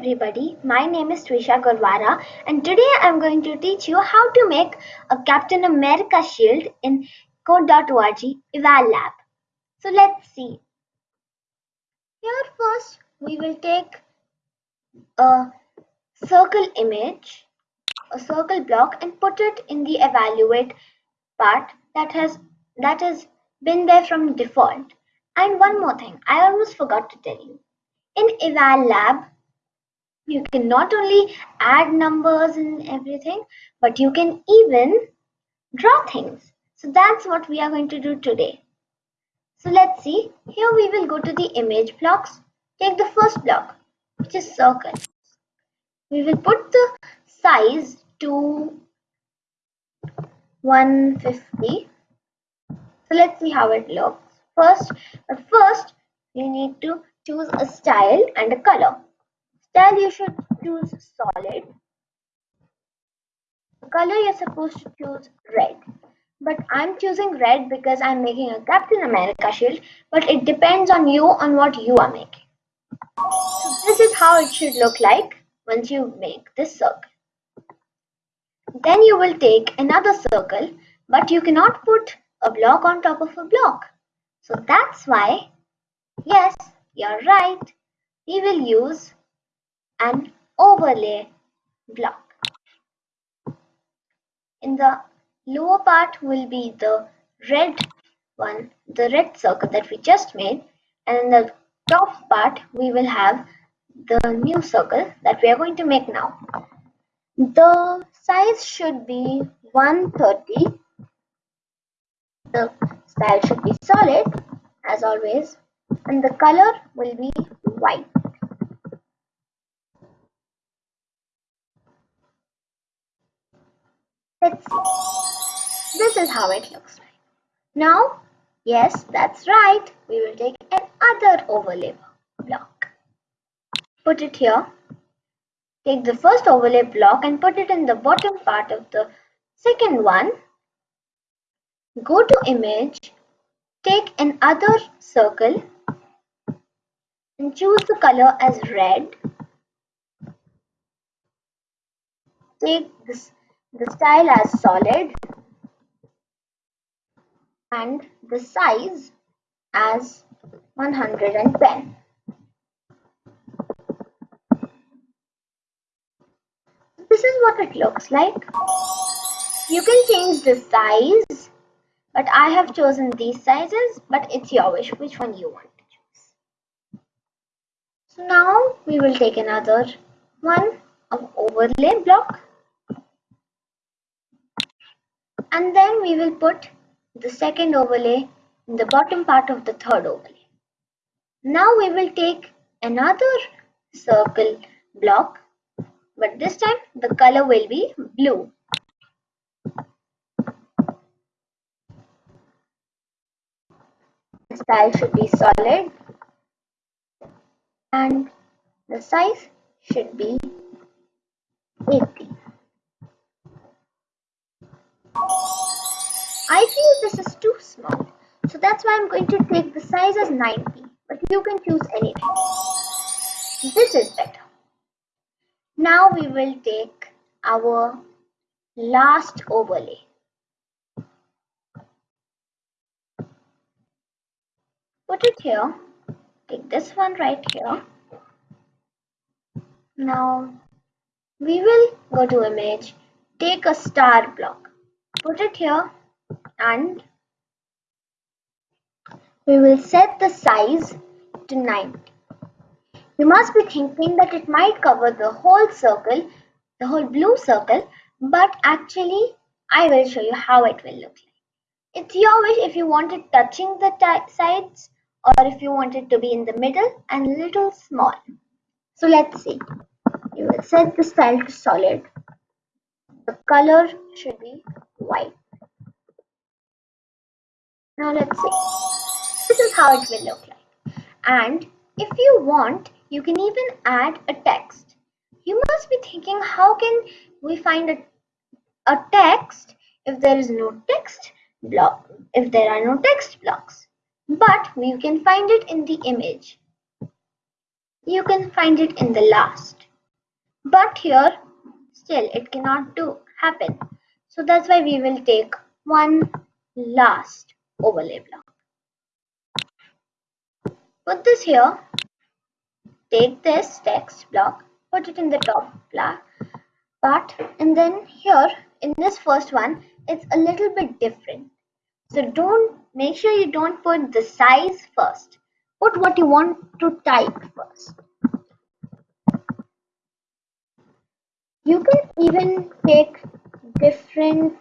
everybody, my name is Trisha Gurwara and today I'm going to teach you how to make a Captain America shield in code.org eval lab. So let's see. Here first we will take a circle image, a circle block and put it in the evaluate part that has that has been there from default. And one more thing, I almost forgot to tell you. In eval lab, you can not only add numbers and everything but you can even draw things. So that's what we are going to do today. So let's see. Here we will go to the image blocks. Take the first block which is circle. We will put the size to 150 so let's see how it looks. First but first you need to choose a style and a color Style you should choose solid. The color you're supposed to choose red. But I'm choosing red because I'm making a Captain America shield. But it depends on you on what you are making. So this is how it should look like once you make this circle. Then you will take another circle but you cannot put a block on top of a block. So that's why, yes, you're right, we will use an overlay block. In the lower part will be the red one, the red circle that we just made and in the top part we will have the new circle that we are going to make now. The size should be 130. The style should be solid as always and the color will be white. Let's see. This is how it looks like. Now, yes, that's right. We will take another overlay block. Put it here. Take the first overlay block and put it in the bottom part of the second one. Go to image, take another circle and choose the color as red. Take this the style as solid and the size as 110. This is what it looks like. You can change the size, but I have chosen these sizes, but it's your wish which one you want to choose. So now we will take another one of overlay block and then we will put the second overlay in the bottom part of the third overlay. Now we will take another circle block but this time the color will be blue. The style should be solid and the size should be I feel this is too small. So that's why I'm going to take the size as 90. But you can choose anything. This is better. Now we will take our last overlay. Put it here. Take this one right here. Now we will go to image, take a star block, put it here and we will set the size to 9. You must be thinking that it might cover the whole circle, the whole blue circle, but actually I will show you how it will look like. It's your wish if you want it touching the sides or if you want it to be in the middle and a little small. So let's see. You will set the style to solid. The color should be white. Now let's see. This is how it will look like. And if you want, you can even add a text. You must be thinking, how can we find a, a text if there is no text block, if there are no text blocks? But we can find it in the image. You can find it in the last. but here still it cannot do happen so that's why we will take one last overlay block. Put this here. Take this text block put it in the top block part and then here in this first one it's a little bit different. So don't make sure you don't put the size first. Put what you want to type first. You can even take different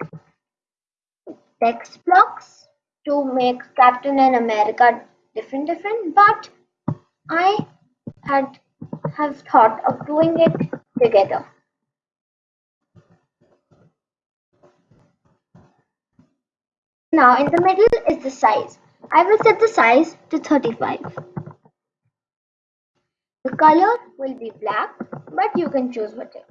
text blocks to make captain and america different different but i had have thought of doing it together Now in the middle is the size. I will set the size to 35. The color will be black, but you can choose whatever.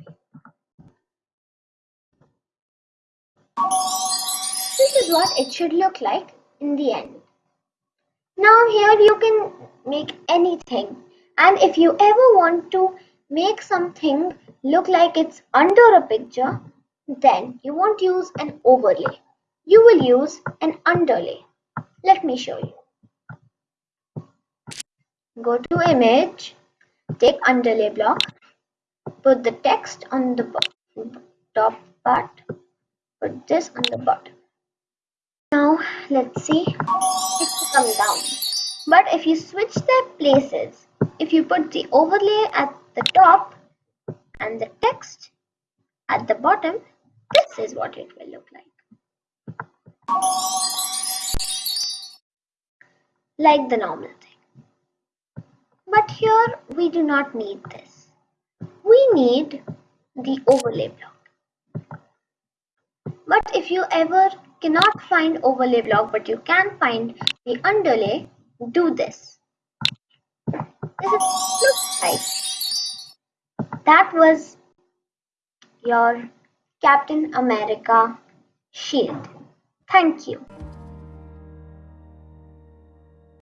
This is what it should look like in the end. Now here you can make anything and if you ever want to make something look like it's under a picture, then you won't use an overlay you will use an underlay. Let me show you. Go to image, take underlay block, put the text on the top part, put this on the bottom. Now let's see it will come down. But if you switch their places, if you put the overlay at the top and the text at the bottom, this is what it will look like. like the normal thing. But here we do not need this. We need the overlay block. But if you ever cannot find overlay block but you can find the underlay, do this. This is looks like that was your Captain America shield. Thank you.